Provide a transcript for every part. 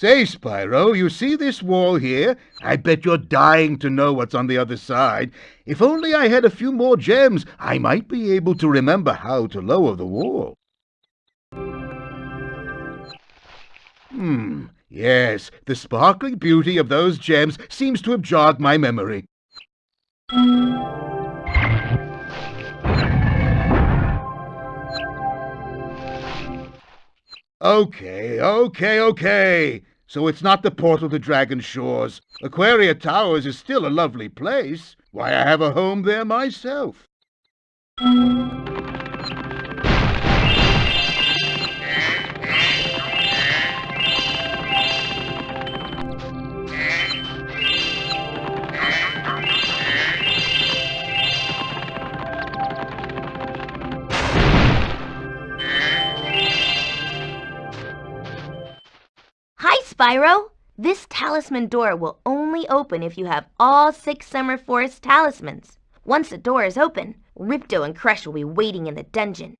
Say, Spyro, you see this wall here? I bet you're dying to know what's on the other side. If only I had a few more gems, I might be able to remember how to lower the wall. Hmm, yes, the sparkling beauty of those gems seems to have jogged my memory. Okay, okay, okay. So it's not the portal to Dragon Shores. Aquaria Towers is still a lovely place. Why, I have a home there myself. Hi, Spyro! This talisman door will only open if you have all six Summer Forest talismans. Once the door is open, Ripto and Crush will be waiting in the dungeon.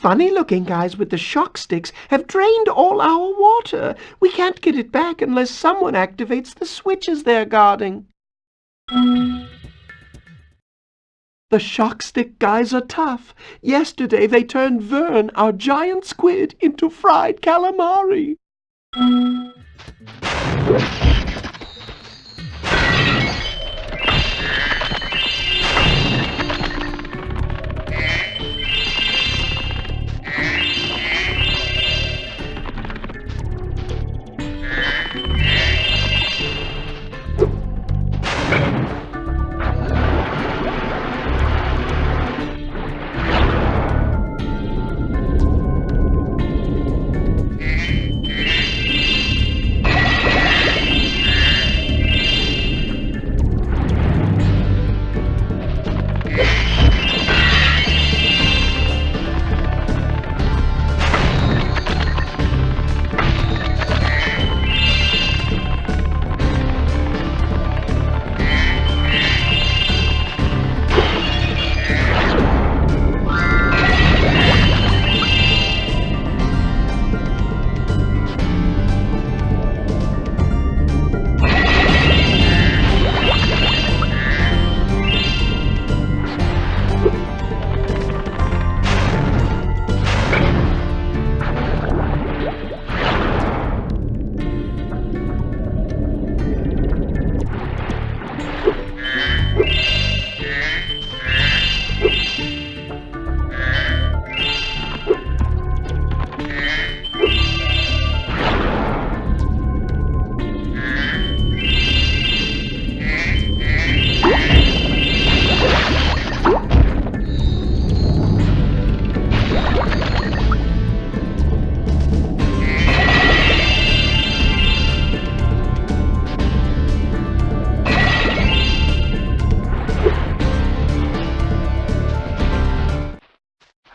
Funny-looking guys with the shock sticks have drained all our water. We can't get it back unless someone activates the switches they're guarding. The shock stick guys are tough. Yesterday they turned Vern, our giant squid, into fried calamari.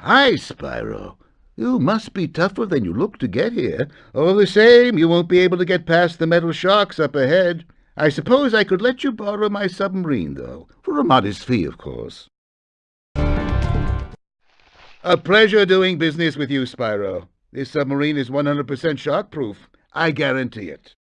Hi, Spyro. You must be tougher than you look to get here. All the same, you won't be able to get past the metal sharks up ahead. I suppose I could let you borrow my submarine, though, for a modest fee, of course. A pleasure doing business with you, Spyro. This submarine is 100% shark-proof. I guarantee it.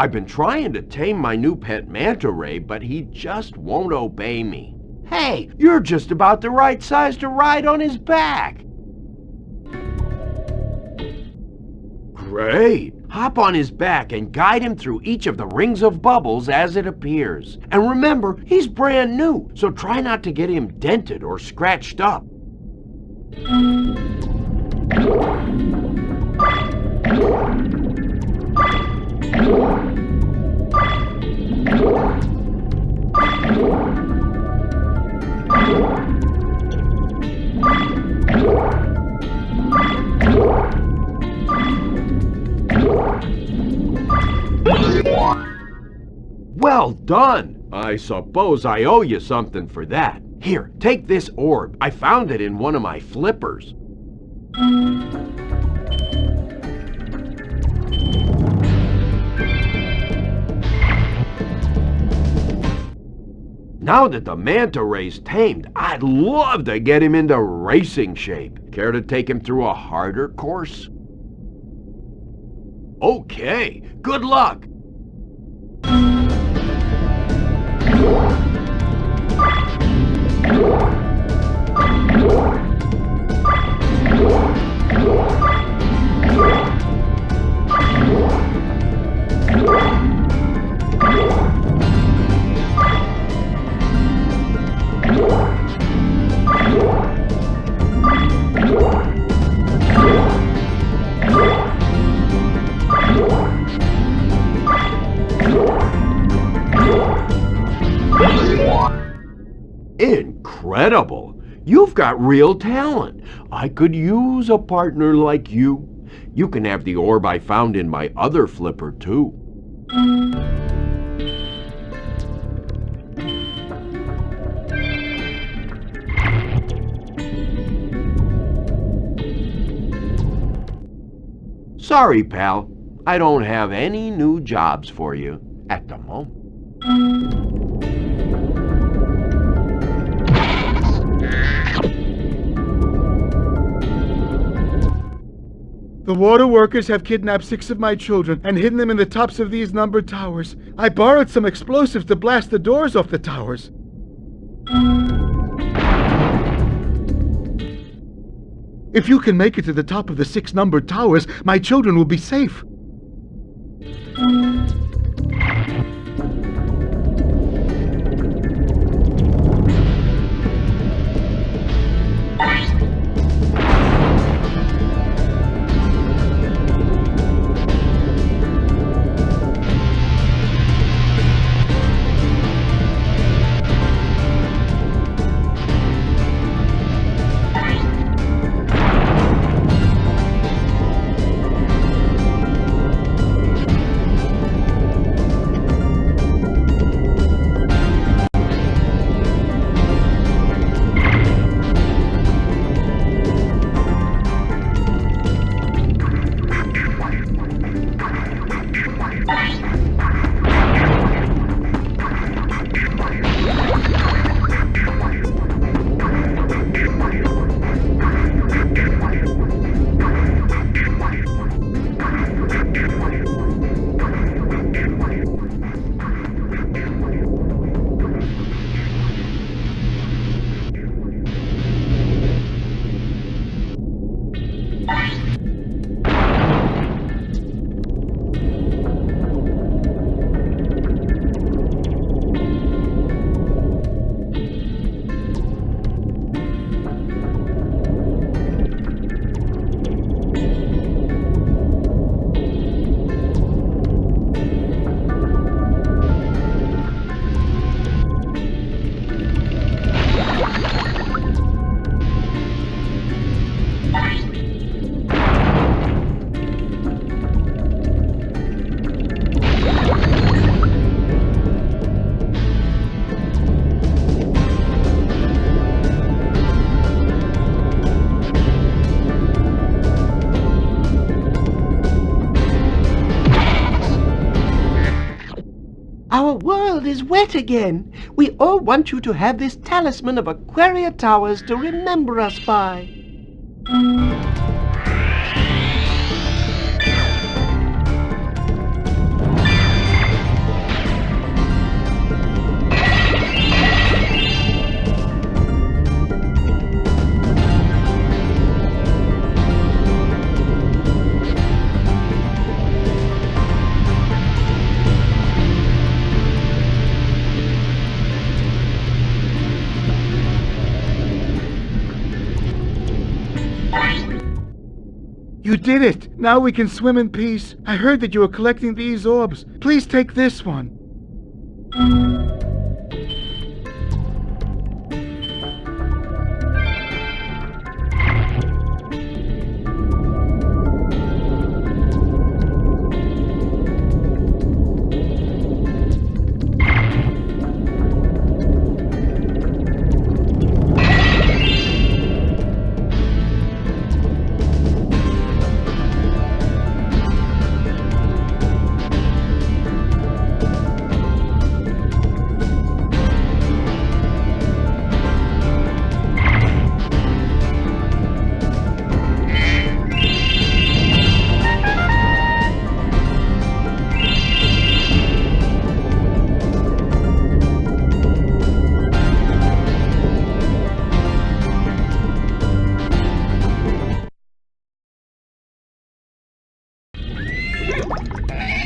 I've been trying to tame my new pet manta ray, but he just won't obey me. Hey, you're just about the right size to ride on his back. Great! Hop on his back and guide him through each of the rings of bubbles as it appears. And remember, he's brand new, so try not to get him dented or scratched up. Well done! I suppose I owe you something for that. Here, take this orb. I found it in one of my flippers. Now that the manta ray's tamed, I'd love to get him into racing shape. Care to take him through a harder course? Okay, good luck! Incredible! You've got real talent. I could use a partner like you. You can have the orb I found in my other flipper, too. Sorry, pal. I don't have any new jobs for you at the moment. The water workers have kidnapped six of my children and hidden them in the tops of these numbered towers. I borrowed some explosives to blast the doors off the towers. If you can make it to the top of the six numbered towers, my children will be safe. Wet again. We all want you to have this talisman of Aquaria Towers to remember us by. Did it! Now we can swim in peace. I heard that you were collecting these orbs. Please take this one. Yeah.